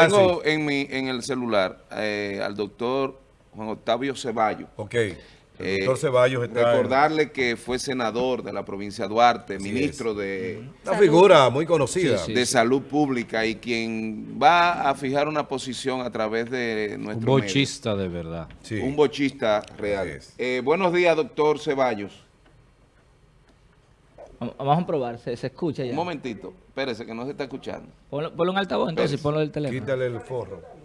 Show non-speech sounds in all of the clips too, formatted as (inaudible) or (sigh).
tengo en, mi, en el celular eh, al doctor Juan Octavio Ceballos. Ok. El doctor Ceballos está Recordarle que fue senador de la provincia de Duarte, ministro de... Una figura muy conocida. de Salud Pública y quien va a fijar una posición a través de nuestro Un bochista de verdad. Un bochista real. Eh, buenos días, doctor Ceballos. Vamos a probar, se, escucha ya. Un momentito, espérese que no se está escuchando. Ponlo, ponlo en altavoz entonces, ponlo del teléfono. Quítale el forro.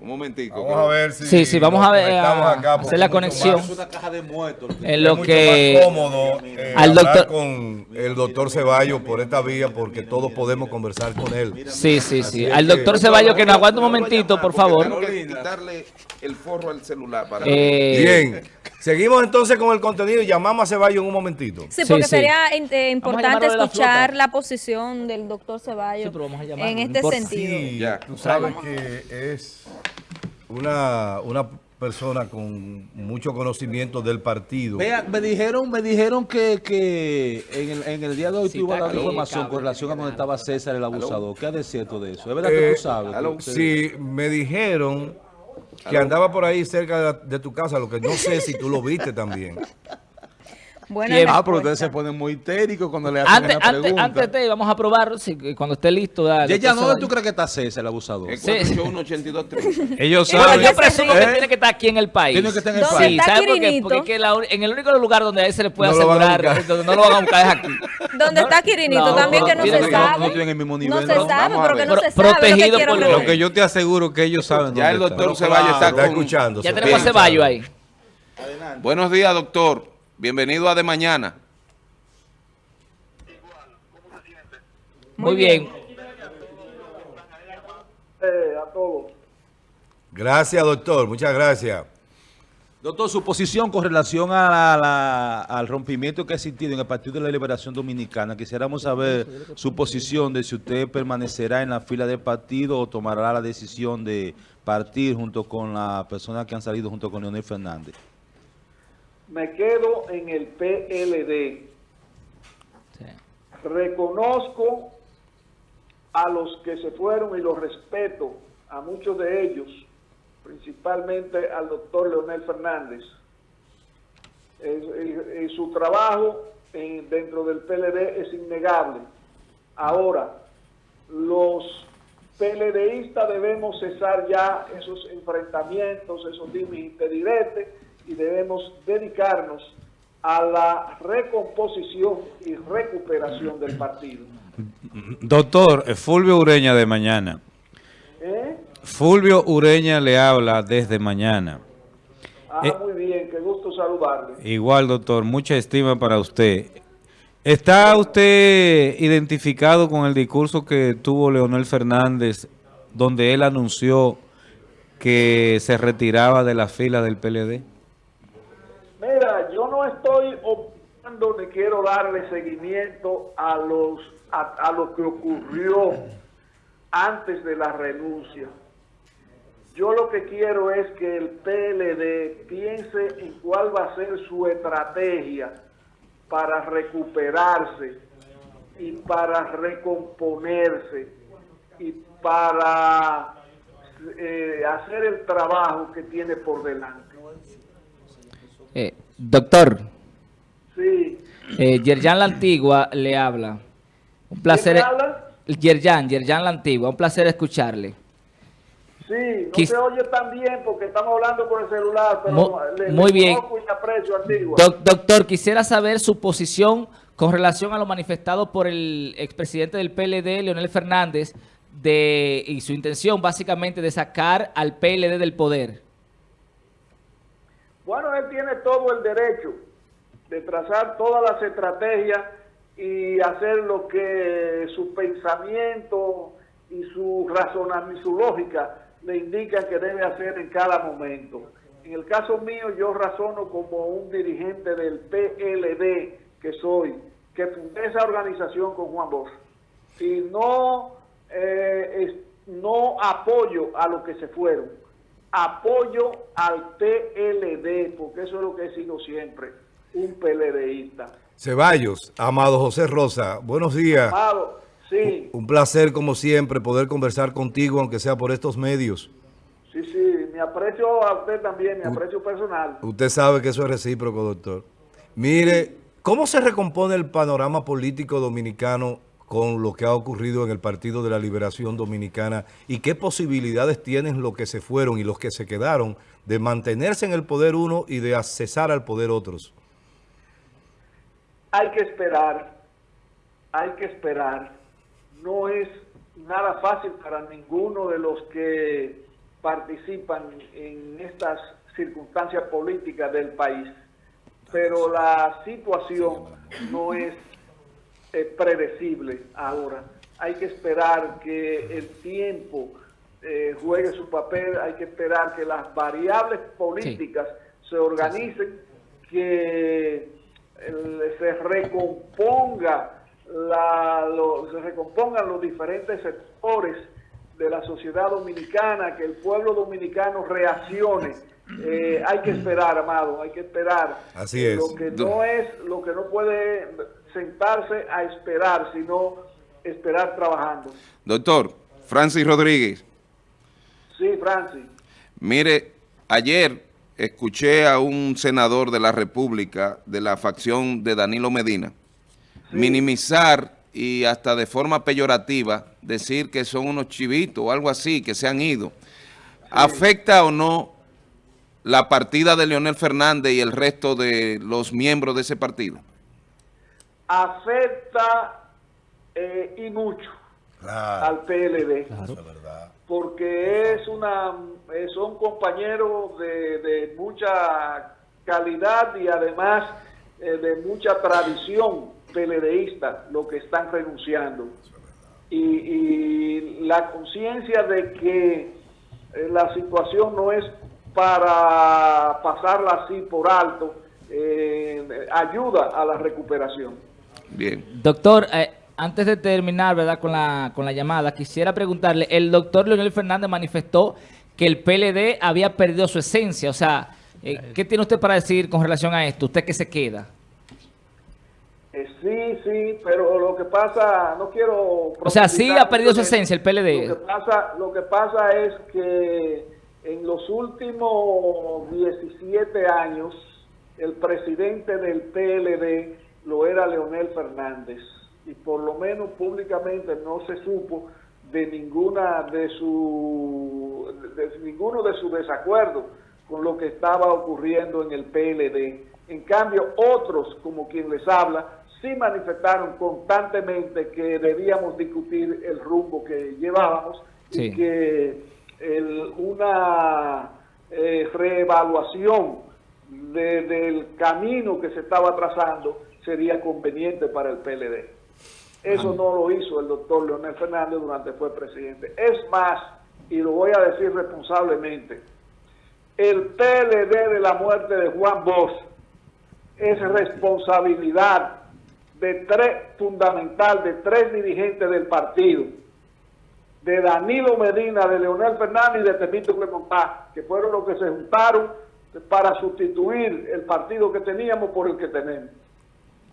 Un momentico. Vamos a ver si... Sí, sí, vamos a ver, a hacer la conexión. Es una caja de muertos. En lo que... Más cómodo eh, al doctor... con el doctor Ceballos por esta vía porque todos podemos conversar con él. Sí, sí, sí. Al doctor Ceballos que nos aguante un momentito, por favor. Tengo que quitarle el forro al celular para... Eh... Bien. (laughs) Seguimos entonces con el contenido y llamamos a Ceballos en un momentito. Sí, porque sería eh, importante escuchar la, posición del doctor Ceballos en este sentido. Sí, ya. tú sabes que es una, una persona con mucho conocimiento del partido. Vea, me dijeron, me dijeron que, que en, el, en el día de hoy sí, tuvo dando información con relación a donde estaba César el abusador. ¿Qué es cierto de eso? ¿Es verdad que tú eh, sabes? sí, me dijeron que andaba por ahí cerca de, tu casa, lo que no sé si tú lo viste también. Bueno, ah, pero ustedes se ponen muy histéricos cuando le hacen antes, pregunta. Antes, de, vamos a probar, si, cuando esté listo. Dale, ya, ¿dónde tú crees que está César, el abusador? El 481 Ellos saben. yo presumo que ¿Eh? tiene que estar aquí en el país. Tiene que estar en el país. Sí, ¿sabe por qué? Porque la, en el único lugar donde a él se le puede asegurar, donde no lo van a buscar es aquí. ¿Dónde está Quirinito? También que no se sabe. No tienen el mismo nivel. No se sabe, porque no se sabe Protegido por lo que yo te aseguro que ellos saben. Ya el doctor Ceballos está escuchando. Ya tenemos a Ceballos ahí. Buenos días, doctor. Bienvenido a De Mañana. Muy bien. Eh, a todos. Gracias, doctor. Muchas gracias. Doctor, su posición con relación al rompimiento que ha existido en el Partido de la Liberación Dominicana. Quisiéramos saber su posición de si usted permanecerá en la fila del partido o tomará la decisión de partir junto con las personas que han salido junto con Leonel Fernández. Me quedo en el PLD. Reconozco a los que se fueron y los respeto, a muchos de ellos, principalmente al doctor Leonel Fernández. En su trabajo dentro del PLD es innegable. Ahora, los PLDistas debemos cesar ya esos enfrentamientos, esos dimes y debemos dedicarnos a la recomposición y recuperación del partido. Doctor, Fulvio Ureña de mañana. ¿Eh? Fulvio Ureña le habla desde mañana. Ah, eh, muy bien, qué gusto saludarle. Igual, doctor, mucha estima para usted. ¿Está usted identificado con el discurso que tuvo Leonel Fernández, donde él anunció que se retiraba de la fila del PLD? Estoy opinando ni quiero darle seguimiento a los a, lo que ocurrió antes de la renuncia. Yo lo que quiero es que el PLD piense en cuál va a ser su estrategia para recuperarse y para recomponerse y para eh, hacer el trabajo que tiene por delante. Eh, doctor. Sí. Eh, Yerjan La Antigua le habla. Un placer. Yerjan, Yerjan la Antigua, un placer escucharle. Sí, no se oye tan bien porque estamos hablando por el celular, pero muy, bien. doctor, quisiera saber su posición con relación a lo manifestado por el expresidente del PLD, Leonel Fernández, de, y su intención básicamente de sacar al PLD del poder. Bueno, él tiene todo el derecho de trazar todas las estrategias y hacer lo que su pensamiento y su razonamiento, su lógica le indican que debe hacer en cada momento. En el caso mío, yo razono como un dirigente del PLD que soy, que fundé esa organización con Juan Bosch. Y no, eh, no apoyo a los que se fueron, apoyo al PLD, porque eso es lo que he sido siempre, un PLDista. Ceballos, Amado José Rosa, buenos días. Amado, Sí. Un placer, como siempre, poder conversar contigo, aunque sea por estos medios. Sí, sí, me aprecio a usted también, mi aprecio personal. Usted sabe que eso es recíproco, doctor. Mire, ¿cómo se recompone el panorama político dominicano con lo que ha ocurrido en el Partido de la Liberación Dominicana y qué posibilidades tienen los que se fueron y los que se quedaron de mantenerse en el poder uno y de accesar al poder otros? Hay que esperar, hay que esperar. No es nada fácil para ninguno de los que participan en estas circunstancias políticas del país, pero la situación no es predecible ahora. Hay que esperar que el tiempo eh, juegue su papel, hay que esperar que las variables políticas se organicen, que se recomponga la, se recompongan los diferentes sectores de la sociedad dominicana, que el pueblo dominicano reaccione. Eh, hay que esperar, amado, hay que esperar. Así es. Lo que no es, lo que no puede sentarse a esperar, sino esperar trabajando. Doctor, Francis Rodríguez. Sí, Francis. Mire, ayer escuché a un senador de la República, de la facción de Danilo Medina, minimizar y hasta de forma peyorativa decir que son unos chivitos o algo así, que se han ido. ¿Afecta o no la partida de Leonel Fernández y el resto de los miembros de ese partido? Afecta eh, y mucho al PLD. Porque es una, eh, son compañeros de, mucha calidad y además eh, de mucha tradición PLDista lo que están renunciando. Y, y la conciencia de que la situación no es para pasarla así por alto, ayuda a la recuperación. Bien. Doctor, eh, antes de terminar ¿verdad? Con, la, con la llamada, quisiera preguntarle, el doctor Leonel Fernández manifestó que el PLD había perdido su esencia, o sea, eh, ¿qué tiene usted para decir con relación a esto? ¿Usted qué se queda? Eh, sí, sí, pero lo que pasa, no quiero... O sea, sí ha perdido su esencia el PLD. Lo que, pasa, lo que pasa es que en los últimos 17 años, el presidente del PLD lo era Leonel Fernández y por lo menos públicamente no se supo de ninguna de su de, ninguno de sus desacuerdos con lo que estaba ocurriendo en el PLD. En cambio, otros, como quien les habla, sí manifestaron constantemente que debíamos discutir el rumbo que llevábamos y que una eh, reevaluación del camino que se estaba trazando sería conveniente para el PLD. Eso no lo hizo el doctor Leonel Fernández durante fue presidente. Es más, y lo voy a decir responsablemente, el PLD de la muerte de Juan Bosch es responsabilidad de tres, fundamental de tres dirigentes del partido, de Danilo Medina, de Leonel Fernández y de Temito Clemontá, que fueron los que se juntaron para sustituir el partido que teníamos por el que tenemos.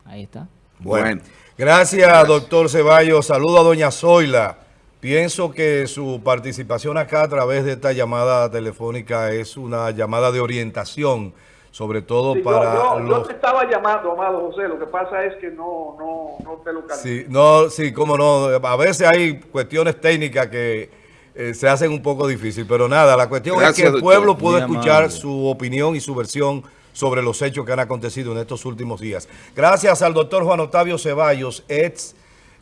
Ahí está. Bueno, gracias, doctor Ceballos. Saludo a doña Zoila. Pienso que su participación acá a través de esta llamada telefónica es una llamada de orientación, sobre todo para yo, los... te estaba llamando, amado José, lo que pasa es que no, no, no te lo Sí, no, sí, cómo no. A veces hay cuestiones técnicas que eh, se hacen un poco difíciles, pero nada, la cuestión es que el pueblo puede escuchar su opinión y su versión sobre los hechos que han acontecido en estos últimos días. Gracias al doctor Juan Octavio Ceballos, ex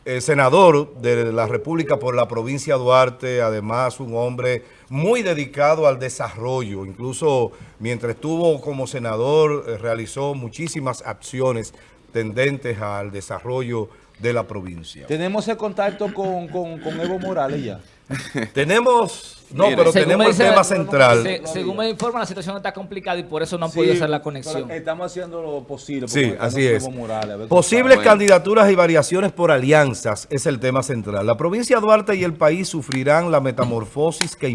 eh, senador de la República por la provincia de Duarte, además un hombre muy dedicado al desarrollo, incluso mientras estuvo como senador eh, realizó muchísimas acciones tendentes al desarrollo de la provincia. ¿Tenemos el contacto con, con Evo Morales ya? (laughs) tenemos... No, pero tenemos el tema central. según me informa, la situación está complicada y por eso no han podido hacer la conexión. Estamos haciendo lo posible. Sí, así es. Posibles candidaturas y variaciones por alianzas es el tema central. La provincia de Duarte y el país sufrirán la metamorfosis que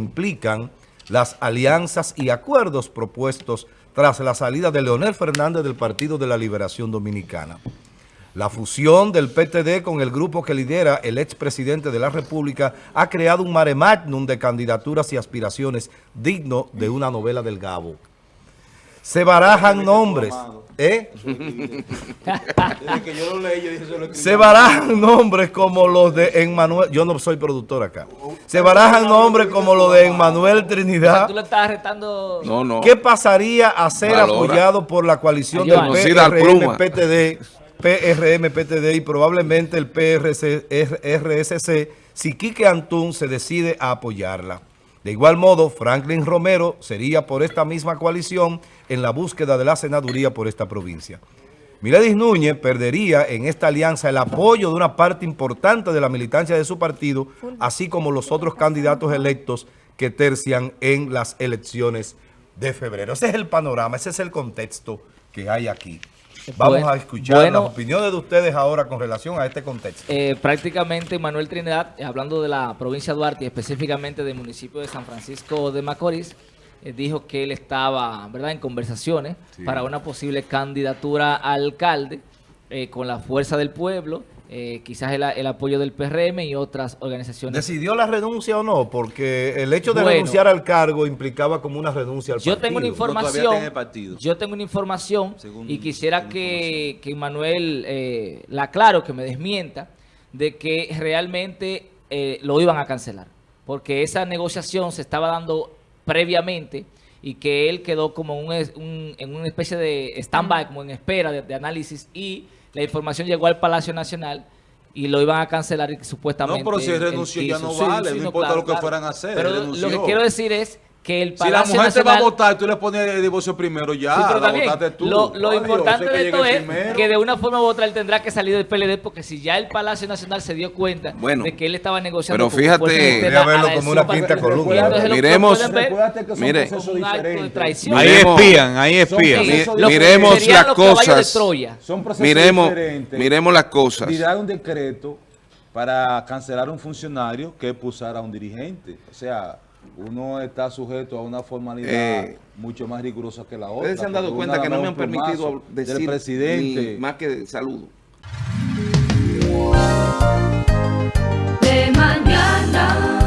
las alianzas y acuerdos propuestos tras la salida de Leonel Fernández del Partido de la Liberación Dominicana. La fusión del PTD con el grupo que lidera el expresidente de la República ha creado un mare magnum de candidaturas y aspiraciones digno de una novela del Gabo. Se barajan nombres. ¿Eh? Se barajan nombres como los de Emmanuel. Yo no soy productor acá. Se barajan nombres como los de Emmanuel Trinidad. Tú le estás retando. No, no. ¿Qué pasaría a ser apoyado por la coalición del PRM, PTD? PRM, PTD y probablemente el PRC, RSC si Quique Antún se decide a apoyarla. De igual modo, Franklin Romero sería por esta misma coalición en la búsqueda de la senaduría por esta provincia. Miledis Núñez perdería en esta alianza el apoyo de una parte importante de la militancia de su partido, así como los otros candidatos electos que tercian en las elecciones de febrero. Ese es el panorama, ese es el contexto que hay aquí. Vamos a escuchar las opiniones de ustedes ahora con relación a este contexto. Eh, prácticamente Manuel Trinidad, eh, hablando de la provincia de Duarte y específicamente del municipio de San Francisco de Macorís, eh, dijo que él estaba verdad en conversaciones para una posible candidatura a alcalde con la fuerza del pueblo eh, quizás el, apoyo del PRM y otras organizaciones. ¿Decidió la renuncia o no? Porque el hecho de renunciar al cargo implicaba como una renuncia al yo Tengo una información, yo tengo una información y quisiera que, que Manuel eh, la aclaro, que me desmienta, de que realmente eh, lo iban a cancelar. Porque esa negociación se estaba dando previamente y que él quedó como en una especie de stand-by, como en espera de análisis y la información llegó al Palacio Nacional y lo iban a cancelar y supuestamente... No, pero si renunció ya no vale, no, importa lo que fueran a hacer. Pero lo que quiero decir es que el Palacio Si la mujer te va a votar, tú le pones el divorcio primero ya, sí, la tú. Lo, importante de esto es que de una forma u otra él tendrá que salir del PLD porque si ya el Palacio Nacional se dio cuenta de que él estaba negociando... Pero fíjate... Voy a verlo como una quinta columna. Miremos... Mire, ahí espían, ahí espían. Miremos las cosas. Miremos, miremos las cosas. Tirar un decreto para cancelar un funcionario que expulsara a un dirigente. O sea uno está sujeto a una formalidad eh, mucho más rigurosa que la otra. Ustedes se han dado cuenta que no me han permitido decir más que saludo. De mañana.